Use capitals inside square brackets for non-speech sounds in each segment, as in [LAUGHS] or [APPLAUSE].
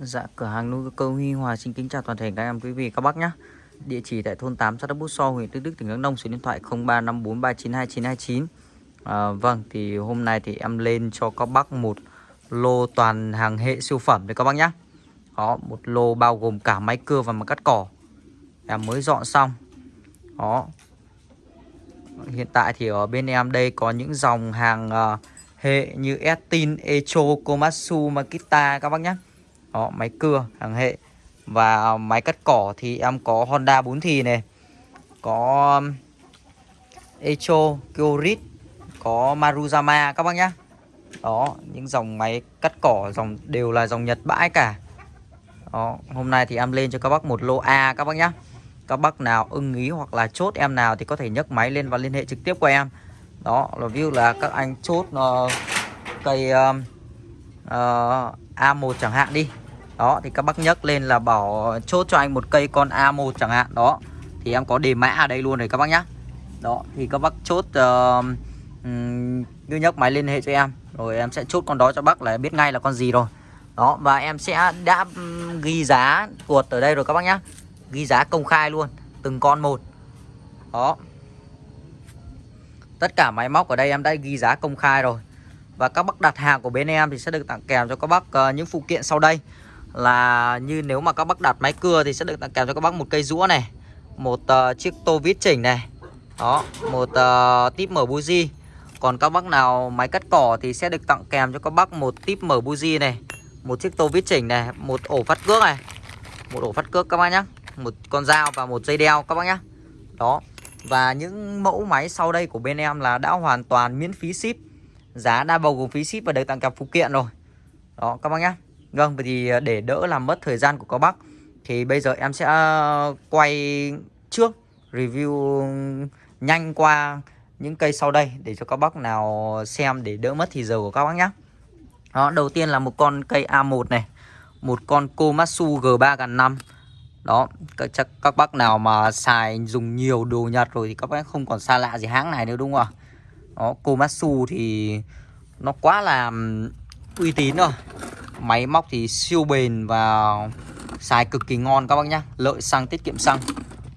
Dạ, cửa hàng nuôi cơ Huy Hòa xin kính chào toàn thể các em quý vị các bác nhé. Địa chỉ tại thôn 8 xã Đắk Bút So, huyện Đức Đức, tỉnh Đắk Nông, số điện thoại 0354392929. À, vâng, thì hôm nay thì em lên cho các bác một lô toàn hàng hệ siêu phẩm đấy các bác nhé. Đó, một lô bao gồm cả máy cưa và máy cắt cỏ. Em mới dọn xong. Đó. Hiện tại thì ở bên em đây có những dòng hàng uh, hệ như Estin, Echo, Komatsu, Makita các bác nhé. Đó, máy cưa hàng hệ. Và à, máy cắt cỏ thì em có Honda 4 thì này Có um, Echo, Kyorit Có Maruzama các bác nhá. Đó, những dòng máy cắt cỏ dòng đều là dòng Nhật bãi cả. Đó, hôm nay thì em lên cho các bác một lô A các bác nhá. Các bác nào ưng ý hoặc là chốt em nào thì có thể nhấc máy lên và liên hệ trực tiếp của em. Đó, là view là các anh chốt uh, cây uh, uh, A1 chẳng hạn đi đó thì các bác nhấc lên là bảo chốt cho anh một cây con A1 chẳng hạn. Đó thì em có đề mã ở đây luôn rồi các bác nhá. Đó thì các bác chốt uh, cứ nhấc máy liên hệ cho em rồi em sẽ chốt con đó cho bác là biết ngay là con gì rồi. Đó và em sẽ đã ghi giá tuột ở đây rồi các bác nhá. Ghi giá công khai luôn từng con một. Đó. Tất cả máy móc ở đây em đã ghi giá công khai rồi. Và các bác đặt hàng của bên em thì sẽ được tặng kèm cho các bác uh, những phụ kiện sau đây là như nếu mà các bác đặt máy cưa thì sẽ được tặng kèm cho các bác một cây rũa này một uh, chiếc tô vít chỉnh này. Đó một ờ, uh, tip mở buji còn các bác nào máy cắt cỏ thì sẽ được tặng kèm cho các bác một tip mở buji này một chiếc tô vít chỉnh này một ổ phát cước này. Một ổ phát cước các bác nhá một con dao và một dây đeo các bác nhá. Đó và những mẫu máy sau đây của bên em là đã hoàn toàn miễn phí ship. Giá đã bao gồm phí ship và được tặng kèm phụ kiện rồi. Đó các bác nhé Vâng, thì ờ, để đỡ làm mất thời gian của các bác Thì bây giờ em sẽ ờ, quay trước Review nhanh qua những cây sau đây Để cho các bác nào xem để đỡ mất thì giờ của các bác nhé Đó, đầu tiên là một con cây A1 này Một con Komatsu G3 gần 5 Đó, các, chắc các bác nào mà xài dùng nhiều đồ Nhật rồi Thì các bác không còn xa lạ gì hãng này nữa đúng không ạ? Đó, Komatsu thì nó quá là uy tín rồi. Máy móc thì siêu bền và xài cực kỳ ngon các bác nhá. Lợi xăng, tiết kiệm xăng.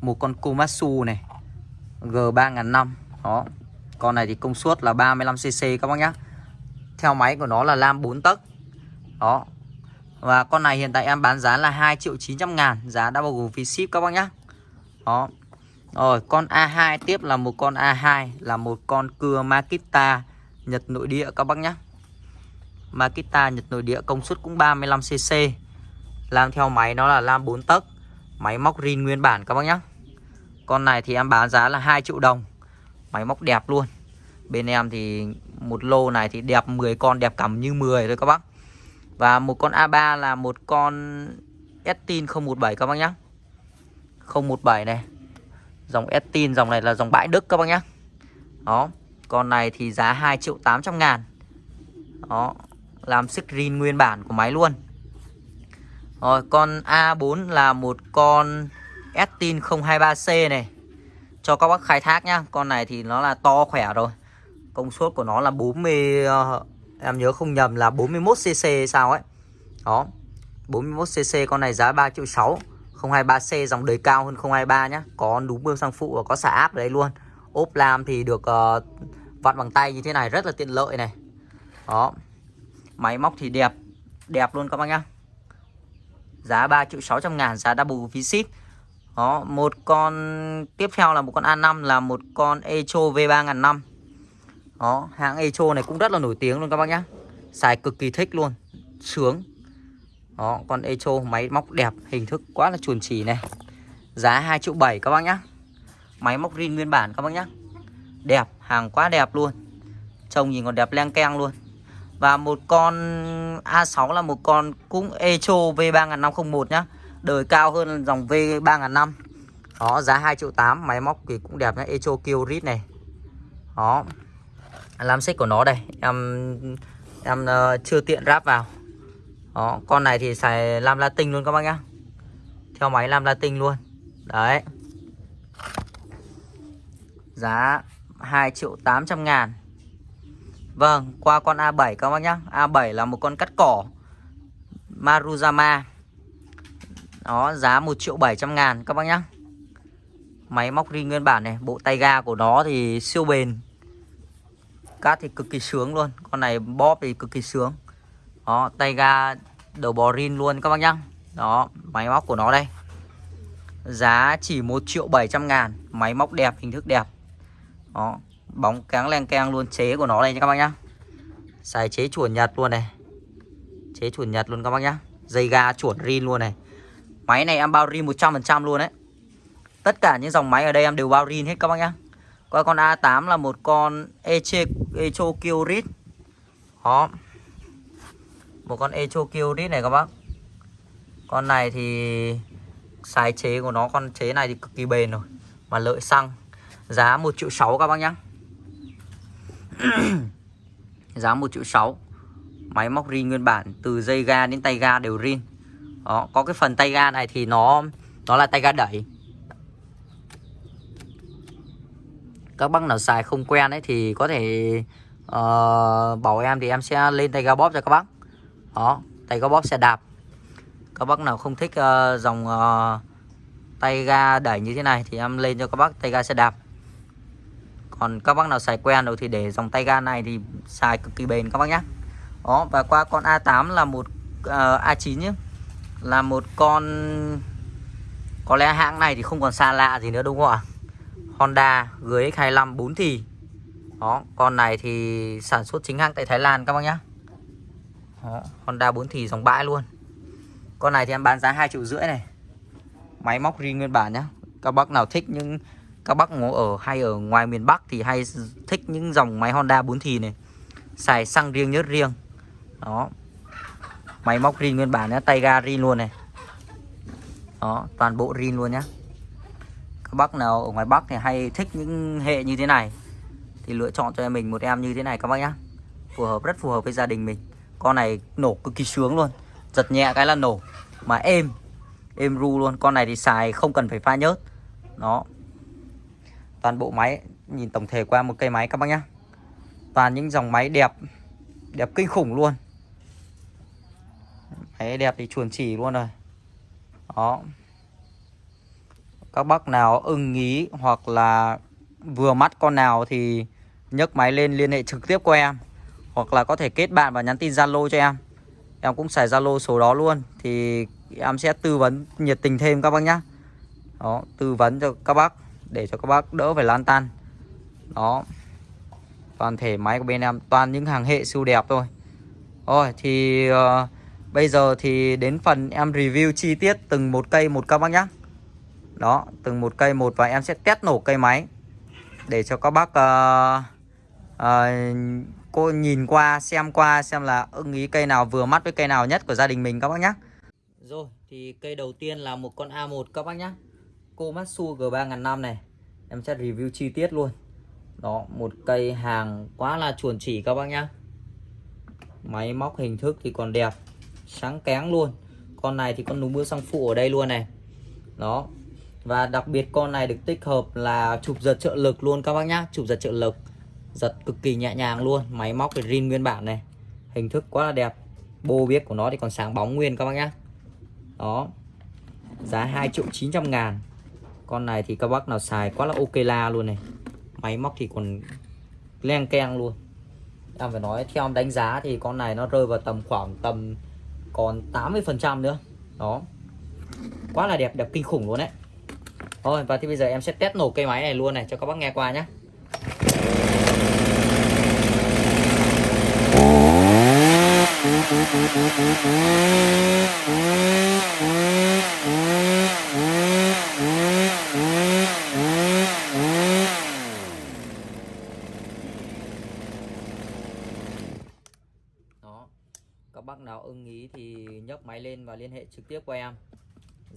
Một con Komatsu này G3005 Đó. Con này thì công suất là 35cc các bác nhá. Theo máy của nó là lam 4 tấc. Đó. Và con này hiện tại em bán giá là 2 triệu 900 ngàn. Giá đã bao gồm phí ship các bác nhá. Đó. Rồi, con A2 tiếp là một con A2 Là một con cưa Makita Nhật nội địa các bác nhá. Makita Nhật nội địa công suất cũng 35cc Làm theo máy nó là lam 4 tấc. Máy móc rin nguyên bản các bác nhé Con này thì em bán giá là 2 triệu đồng. Máy móc đẹp luôn. Bên em thì một lô này thì đẹp 10 con đẹp cầm như 10 thôi các bác. Và một con A3 là một con Estin 017 các bác nhé 017 này. Dòng Estin, dòng này là dòng bãi Đức các bác nhé Đó, Con này thì giá 2 triệu 800 ngàn. Đó làm screen nguyên bản của máy luôn. Rồi con A4 là một con Estin 023C này. Cho các bác khai thác nhá Con này thì nó là to khỏe rồi. Công suất của nó là 40 ờ, Em nhớ không nhầm là 41cc sao ấy. Đó 41cc con này giá 3 triệu 6 023C dòng đời cao hơn 023 nhá. Có núm bơm xăng phụ và có xả áp ở đây luôn. Ốp lam thì được uh, vặn bằng tay như thế này rất là tiện lợi này. Đó. Máy móc thì đẹp Đẹp luôn các bác nhá. Giá 3 triệu 600 ngàn, Giá double phí ship Đó, Một con Tiếp theo là một con A5 Là một con Echo V3 năm. Đó, Hãng Echo này cũng rất là nổi tiếng luôn các bác nhá. Xài cực kỳ thích luôn, Sướng. Đó, Con Echo máy móc đẹp, Hình thức quá là chuẩn chỉ này. Giá 2 triệu 7 các bác nhá. Máy móc rin nguyên bản các bác nhá. Đẹp, Hàng quá đẹp luôn. Trông nhìn còn đẹp len keng luôn và một con A6 là một con cũng Echo V3501 nhá. Đời cao hơn dòng V3005 Đó giá 2 triệu 8 Máy móc thì cũng đẹp nhá. Echo Kyorit này. Đó. Làm xích của nó đây. Em em uh, chưa tiện ráp vào. Đó Con này thì xài lam latin luôn các bác nhá. Theo máy lam latin luôn. Đấy. Giá 2 triệu 800 ngàn. Vâng, qua con A7 các bác nhá. A7 là một con cắt cỏ. Maruzama. Đó giá 1 triệu 700 ngàn các bác nhá. Máy móc ri nguyên bản này Bộ tay ga của nó thì siêu bền. Cát thì cực kỳ sướng luôn. Con này bóp thì cực kỳ sướng. Đó tay ga đầu bò rin luôn các bác nhá. Đó máy móc của nó đây. Giá chỉ 1 triệu 700 ngàn. Máy móc đẹp hình thức đẹp. Đó Bóng cáng len keng luôn chế của nó đây nha các bác nhá. Xài chế chuẩn Nhật luôn này. Chế chuẩn Nhật luôn các bác nhá. Dây ga chuẩn rin luôn này. Máy này em bao rin 100% luôn đấy. Tất cả những dòng máy ở đây em đều bao rin hết các bác nhá. Coi con A8 là một con Eche, Echo Kyrit Đó. Một con Echo Kyrit này các bác. Con này thì Xài chế của nó Con chế này thì cực kỳ bền rồi Mà lợi xăng. Giá 1 triệu 6 các bác nhá. [CLEARS THROAT] Giá 1 triệu 6 Máy móc rin nguyên bản Từ dây ga đến tay ga đều rin. Đó, Có cái phần tay ga này thì nó Nó là tay ga đẩy. Các bác nào xài không quen ấy Thì có thể uh, Bảo em thì em sẽ lên tay ga bóp cho các bác. Đó Tay ga bóp xe đạp. Các bác nào không thích uh, dòng uh, Tay ga đẩy như thế này Thì em lên cho các bác tay ga xe đạp còn các bác nào xài quen rồi thì để dòng tay ga này thì xài cực kỳ bền các bác nhé đó và qua con A8 là một uh, A9 nhé là một con có lẽ hãng này thì không còn xa lạ gì nữa đúng không ạ? Honda GX25 4 thì. Đó con này thì sản xuất chính hãng tại Thái Lan các bác nhé đó, Honda 4 thì dòng bãi luôn. Con này thì em bán giá 2 triệu rưỡi này. Máy móc riêng nguyên bản nhé các bác nào thích những các bác ngủ ở, hay ở ngoài miền Bắc thì hay thích những dòng máy Honda 4 thì này. Xài xăng riêng nhớt riêng. Đó. Máy móc rin nguyên bản nhá, tay ga rin luôn này. Đó, toàn bộ rin luôn nhá. Các bác nào ở ngoài Bắc thì hay thích những hệ như thế này. Thì lựa chọn cho em mình một em như thế này các bác nhá. Phù hợp, rất phù hợp với gia đình mình. Con này nổ cực kỳ sướng luôn. Giật nhẹ cái là nổ. Mà êm. Êm ru luôn. Con này thì xài không cần phải pha nhớt. Đó toàn bộ máy, nhìn tổng thể qua một cây máy các bác nhá. Toàn những dòng máy đẹp đẹp kinh khủng luôn. Máy đẹp thì chuồn chỉ luôn rồi. Đó. Các bác nào ưng ý hoặc là vừa mắt con nào thì nhấc máy lên liên hệ trực tiếp qua em. Hoặc là có thể kết bạn và nhắn tin Zalo cho em. Em cũng xài Zalo số đó luôn. Thì em sẽ tư vấn nhiệt tình thêm các bác nhá. Đó, tư vấn cho các bác để cho các bác đỡ phải lan tan. Đó. Toàn thể máy của bên em toàn những hàng hệ siêu đẹp thôi. Rồi thì uh, bây giờ thì đến phần em review chi tiết từng một cây một các bác nhé đó từng một cây một và em sẽ test nổ cây máy để cho các bác uh, uh, cô nhìn qua xem qua xem là ưng ý cây nào vừa mắt với cây nào nhất của gia đình mình các bác nhé rồi thì cây đầu tiên là một con A1 các bác nhé Komatsu G3005 này. Em sẽ review chi tiết luôn. Đó, một cây hàng quá là chuẩn chỉ các bác nhá. Máy móc hình thức thì còn đẹp, Sáng kén luôn. Con này thì con núm mưa sang phụ ở đây luôn này. Đó, Và đặc biệt con này được tích hợp là chụp giật trợ lực luôn các bác nhá. Chụp giật trợ lực, Giật cực kỳ nhẹ nhàng luôn. Máy móc thì rin nguyên bản này. Hình thức quá là đẹp, Bô biết của nó thì còn sáng bóng nguyên các bác nhá. Đó, Giá 2 triệu 900 ngàn con này thì các bác nào xài quá là ok la luôn này. Máy móc thì còn len keng luôn. Em phải nói theo em đánh giá thì con này nó rơi vào tầm khoảng tầm còn 80 phần trăm nữa. Đó. Quá là đẹp đẹp kinh khủng luôn đấy. Thôi, và thì bây giờ em sẽ test nổ cây máy này luôn này cho các bác nghe qua nhé bác nào ưng ý thì nhấc máy lên và liên hệ trực tiếp qua em.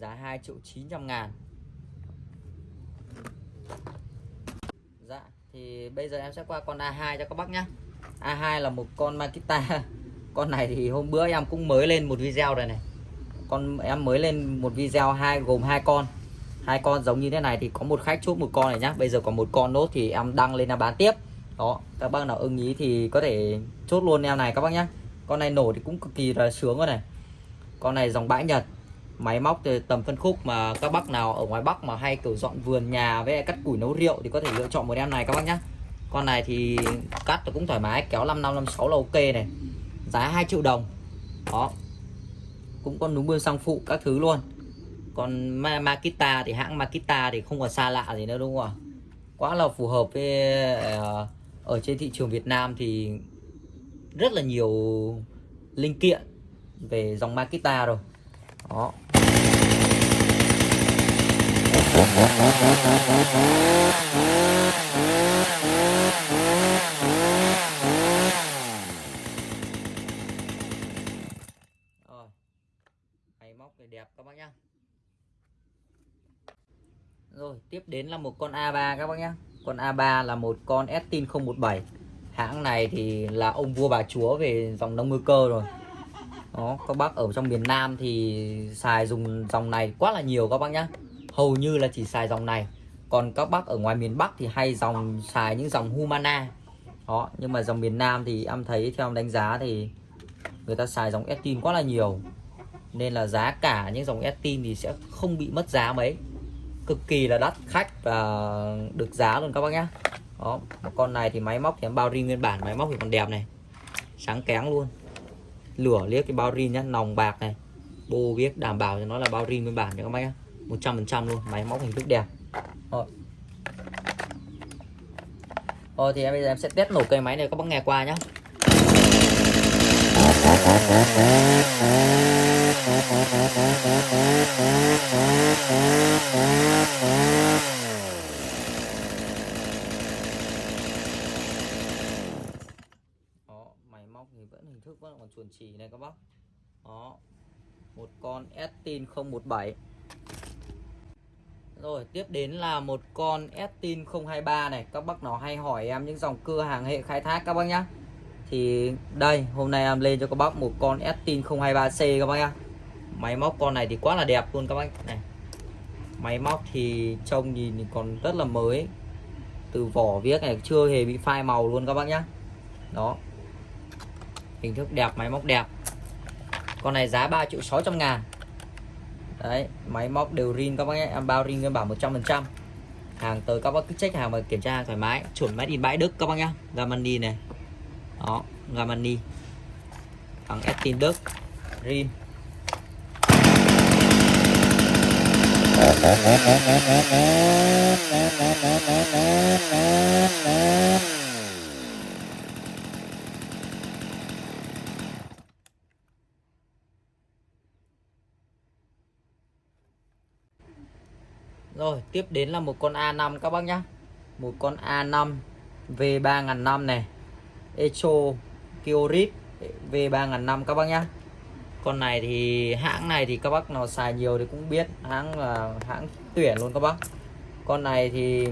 Giá 2 triệu 900 ngàn. Dạ thì bây giờ em sẽ qua con A2 cho các bác nhé A2 là một con Makita. [LAUGHS] Con này thì hôm bữa em cũng mới lên một video rồi này. Con em mới lên một video hai, gồm hai con. Hai con giống như thế này thì có một khách chốt một con này nhá. Bây giờ còn một con nốt thì em đăng lên là bán tiếp. Đó, các bác nào ưng ý thì có thể chốt luôn em này các bác nhé con này nổ thì cũng cực kỳ là sướng rồi này. Con này dòng bãi Nhật. Máy móc từ tầm phân khúc mà các bác nào ở ngoài Bắc mà hay kiểu dọn vườn nhà với cắt củi nấu rượu thì có thể lựa chọn một em này các bác nhé con này thì cắt cũng thoải mái, kéo 5556 là ok này. Giá 2 triệu đồng. Đó. Cũng có núm bươn sang phụ các thứ luôn. Còn Makita thì hãng Makita thì không còn xa lạ gì nữa đúng không ạ? Quá là phù hợp với ờ, ở trên thị trường Việt Nam thì rất là nhiều linh kiện về dòng Makita rồi. Đó. Rồi. Máy móc này đẹp các bác nhá. Rồi, tiếp đến là một con A3 các bác nhá. Con A3 là một con Estin 017 hãng này thì là ông vua bà chúa về dòng nông ngư cơ rồi. Đó, các bác ở trong miền Nam thì xài dùng dòng này quá là nhiều các bác nhá. Hầu như là chỉ xài dòng này. Còn các bác ở ngoài miền Bắc thì hay dòng, xài những dòng Humana. Đó, nhưng mà dòng miền Nam thì em thấy theo em đánh giá thì người ta xài dòng Estin quá là nhiều. Nên là giá cả những dòng Estin thì sẽ không bị mất giá mấy. Cực kỳ là đắt khách và được giá luôn các bác nhá đó con này thì máy móc thì em bao ri nguyên bản, máy móc thì còn đẹp này. Sáng kén luôn. Lửa liếc cái bao ri nhá, nòng bạc này. Bô viết đảm bảo cho nó là bao ri nguyên bản cho các bác nhá. 100% luôn, máy móc hình thức đẹp. Rồi. Rồi thì em bây giờ em sẽ test nổ cây máy này, các bác nghe qua nhá Đó, máy móc thì vẫn hình thức vẫn còn chuẩn chỉ này các bác. Đó. Một con Estin 017 rồi, tiếp đến là một con Estin 023 này. Các bác nó hay hỏi em những dòng cưa hàng hệ khai thác các bác nhá. Thì đây, hôm nay em lên cho các bác một con Estin 023C các bác nhá. Máy móc con này thì quá là đẹp luôn các bác này. Máy móc thì trông nhìn thì còn rất là mới. Từ vỏ viết này chưa hề bị phai màu luôn các bác nhá. Đó. Hình thức đẹp, máy móc đẹp. Con này giá 3 triệu 600 ngàn. Đấy, máy móc đều rin các bác nhé. Em bao rin nguyên bản 100% hàng tới các bác cứ check hàng và kiểm tra hàng thoải mái. Chuẩn máy in bãi Đức các bác nhá. Gamani này. Đó, Gamani. Thằng Estin Đức. Rin. [LAUGHS] Rồi, tiếp đến là một con A5 các bác nhá. Một con A5 V3005 này. Echo Kiorit V3005 các bác nhá. Con này thì, hãng này thì các bác nào xài nhiều thì cũng biết. Hãng là hãng tuyển luôn các bác. Con này thì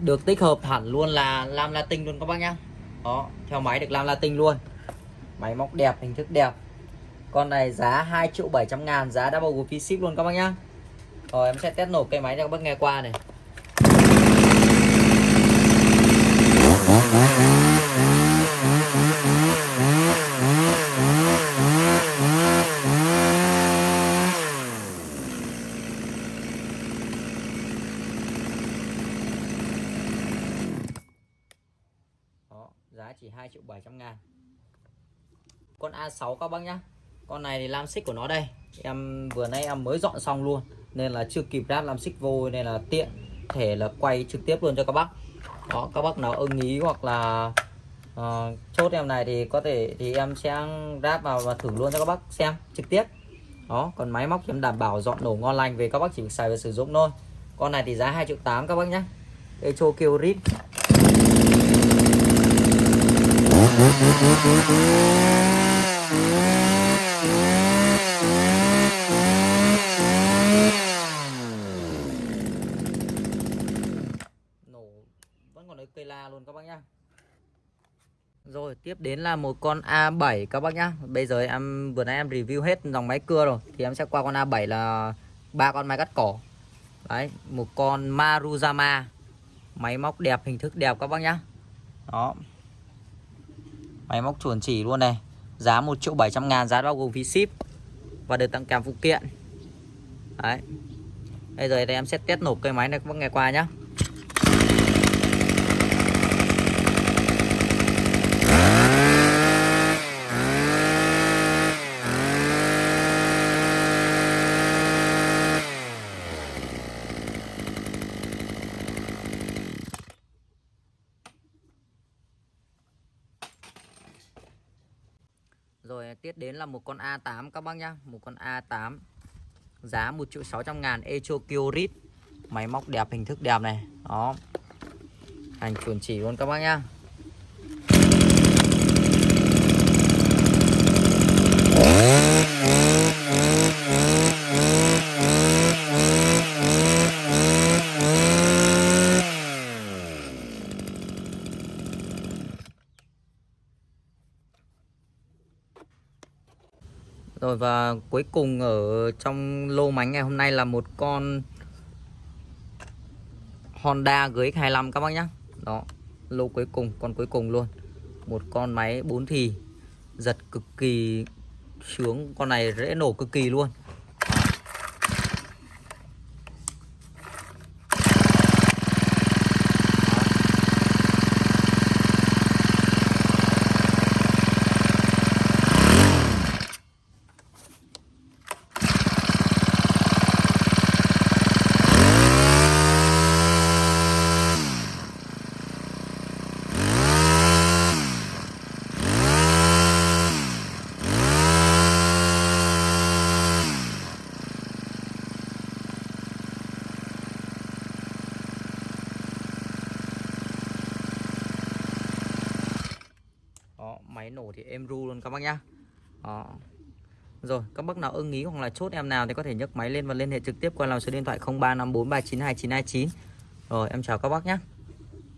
được tích hợp hẳn luôn là lam latin luôn các bác nhá. Đó, theo máy được lam latin luôn. Máy móc đẹp, hình thức đẹp. Con này giá 2 triệu 700 ngàn, Giá đã bao gồm phí ship luôn các bác nhá rồi em sẽ test nổ cây máy cho các bác nghe qua này. Đó, giá chỉ 2 triệu 700 ngàn. Con A6 các bác nhá. Con này thì lam xích của nó đây. Em vừa nay em mới dọn xong luôn nên là chưa kịp ráp làm xích vô nên là tiện thể là quay trực tiếp luôn cho các bác. Đó các bác nào ưng ý hoặc là uh, chốt em này thì có thể thì em sẽ ráp vào và thử luôn cho các bác xem trực tiếp. Đó còn máy móc thì em đảm bảo dọn nổ ngon lành về các bác chỉ xài và sử dụng thôi. Con này thì giá 2 triệu 8 các bác nhé Echo kêu rít cây la luôn các bác nhá rồi, tiếp đến là một con A7 các bác nhá. Bây giờ em, vừa nãy em review hết dòng máy cưa rồi, Thì em sẽ qua con A7 là ba con máy cắt cỏ. Đấy, một con Maruzama. Máy móc đẹp, hình thức đẹp các bác nhá. Đó. Máy móc chuẩn chỉ luôn này. Giá 1 triệu 700 ngàn, giá bao gồm phí ship và được tặng kèm phụ kiện. Đấy. Bây giờ thì em sẽ test nổ cây máy này các bác nghe qua nhá. Rồi tiếp đến là một con A8 các bác nhá. Một con A8 Giá 1 triệu 600 ngàn Echo Kyorit Máy móc đẹp, hình thức đẹp này. Đó. Hành chuẩn chỉ luôn các bác nhá. Rồi và cuối cùng ở trong lô máy ngày hôm nay là một con Honda GX25 các bác nhá. Đó, lô cuối cùng, con cuối cùng luôn. Một con máy 4 thì giật cực kỳ sướng, con này rễ nổ cực kỳ luôn. Đó, máy nổ thì êm ru luôn các bác nhá. Đó. Rồi, các bác nào ưng ý hoặc là chốt em nào thì có thể nhấc máy lên và liên hệ trực tiếp qua làm số điện thoại 0354392929. Rồi, em chào các bác nhé.